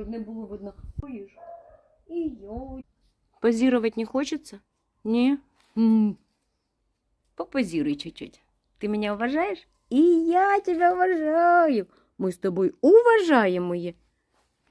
чтобы не было видно. Поїж. І. Позировать не хочется? Не? М М. Попозируй чуть-чуть. Ты меня уважаешь? И я тебя уважаю. Мы с тобой уважаемые